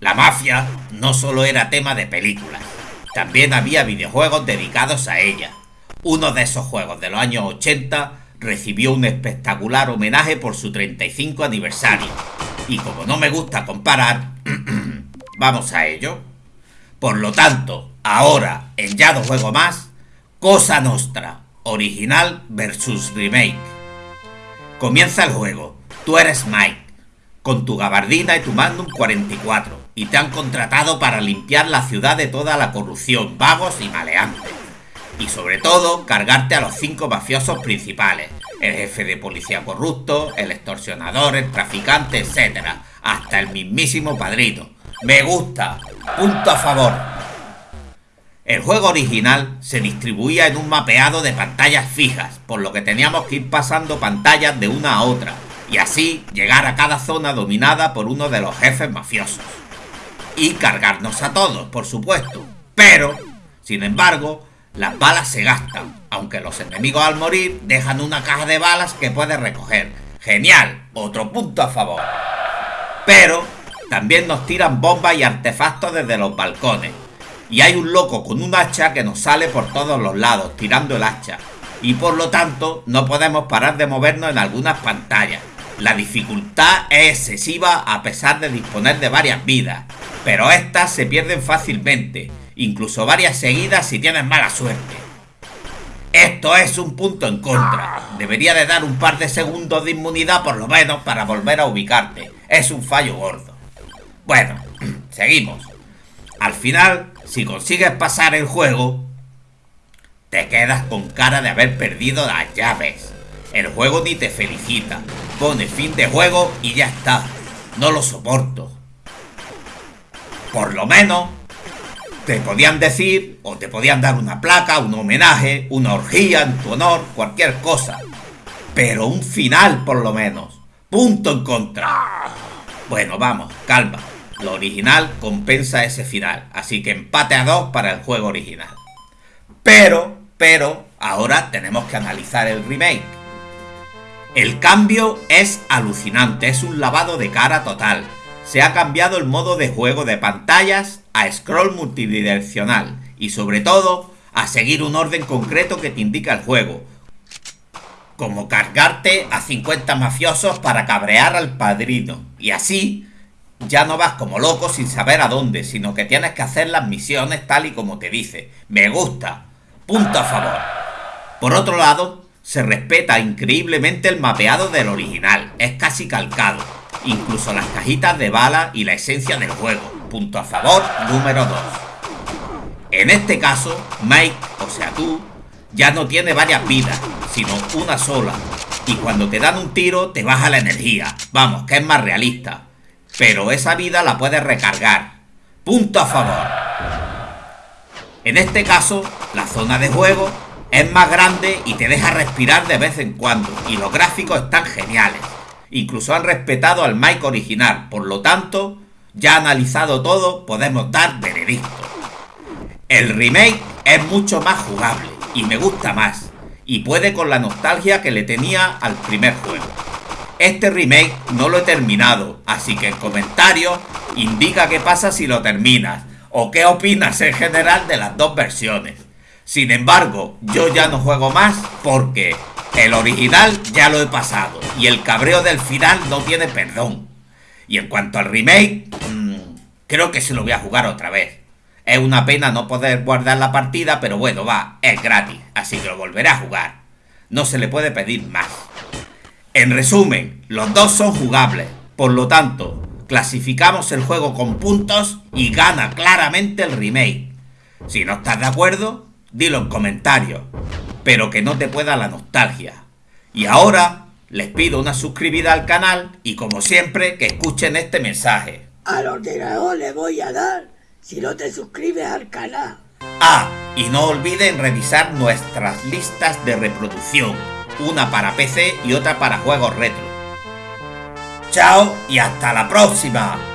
La mafia no solo era tema de películas, también había videojuegos dedicados a ella. Uno de esos juegos de los años 80 recibió un espectacular homenaje por su 35 aniversario. Y como no me gusta comparar, vamos a ello. Por lo tanto, ahora en Ya no juego más, Cosa Nostra, original versus remake. Comienza el juego, tú eres Mike, con tu gabardina y tu Magnum 44, y te han contratado para limpiar la ciudad de toda la corrupción, vagos y maleantes. Y sobre todo, cargarte a los cinco mafiosos principales, el jefe de policía corrupto, el extorsionador, el traficante, etc. Hasta el mismísimo padrino. Me gusta. Punto a favor. El juego original se distribuía en un mapeado de pantallas fijas, por lo que teníamos que ir pasando pantallas de una a otra, y así llegar a cada zona dominada por uno de los jefes mafiosos. Y cargarnos a todos, por supuesto. Pero, sin embargo, las balas se gastan, aunque los enemigos al morir dejan una caja de balas que puedes recoger. Genial, otro punto a favor. Pero también nos tiran bombas y artefactos desde los balcones. Y hay un loco con un hacha que nos sale por todos los lados, tirando el hacha. Y por lo tanto, no podemos parar de movernos en algunas pantallas. La dificultad es excesiva a pesar de disponer de varias vidas, pero estas se pierden fácilmente, incluso varias seguidas si tienes mala suerte. Esto es un punto en contra. Debería de dar un par de segundos de inmunidad por lo menos para volver a ubicarte. Es un fallo gordo. Bueno, seguimos. Al final, si consigues pasar el juego, te quedas con cara de haber perdido las llaves. El juego ni te felicita. Pone fin de juego y ya está. No lo soporto. Por lo menos te podían decir o te podían dar una placa, un homenaje, una orgía en tu honor, cualquier cosa. Pero un final por lo menos. Punto en contra. Bueno, vamos, calma. Lo original compensa ese final, así que empate a dos para el juego original. Pero, pero, ahora tenemos que analizar el remake. El cambio es alucinante, es un lavado de cara total. Se ha cambiado el modo de juego de pantallas a scroll multidireccional y sobre todo a seguir un orden concreto que te indica el juego, como cargarte a 50 mafiosos para cabrear al padrino. Y así ya no vas como loco sin saber a dónde, sino que tienes que hacer las misiones tal y como te dice. Me gusta. Punto a favor. Por otro lado, se respeta increíblemente el mapeado del original. Es casi calcado. Incluso las cajitas de bala y la esencia del juego punto a favor número 2. En este caso, Mike, o sea tú, ya no tiene varias vidas, sino una sola. Y cuando te dan un tiro, te baja la energía. Vamos, que es más realista. Pero esa vida la puedes recargar. Punto a favor. En este caso, la zona de juego es más grande y te deja respirar de vez en cuando. Y los gráficos están geniales. Incluso han respetado al Mike original. Por lo tanto, ya analizado todo, podemos dar veredicto. El remake es mucho más jugable y me gusta más, y puede con la nostalgia que le tenía al primer juego. Este remake no lo he terminado, así que en comentarios indica qué pasa si lo terminas, o qué opinas en general de las dos versiones. Sin embargo, yo ya no juego más porque el original ya lo he pasado y el cabreo del final no tiene perdón. Y en cuanto al remake, mmm, creo que se lo voy a jugar otra vez. Es una pena no poder guardar la partida, pero bueno, va, es gratis, así que lo volveré a jugar. No se le puede pedir más. En resumen, los dos son jugables, por lo tanto, clasificamos el juego con puntos y gana claramente el remake. Si no estás de acuerdo, dilo en comentarios, pero que no te pueda la nostalgia. Y ahora les pido una suscribida al canal y como siempre que escuchen este mensaje. Al ordenador le voy a dar si no te suscribes al canal. Ah, y no olviden revisar nuestras listas de reproducción, una para PC y otra para juegos retro. Chao y hasta la próxima.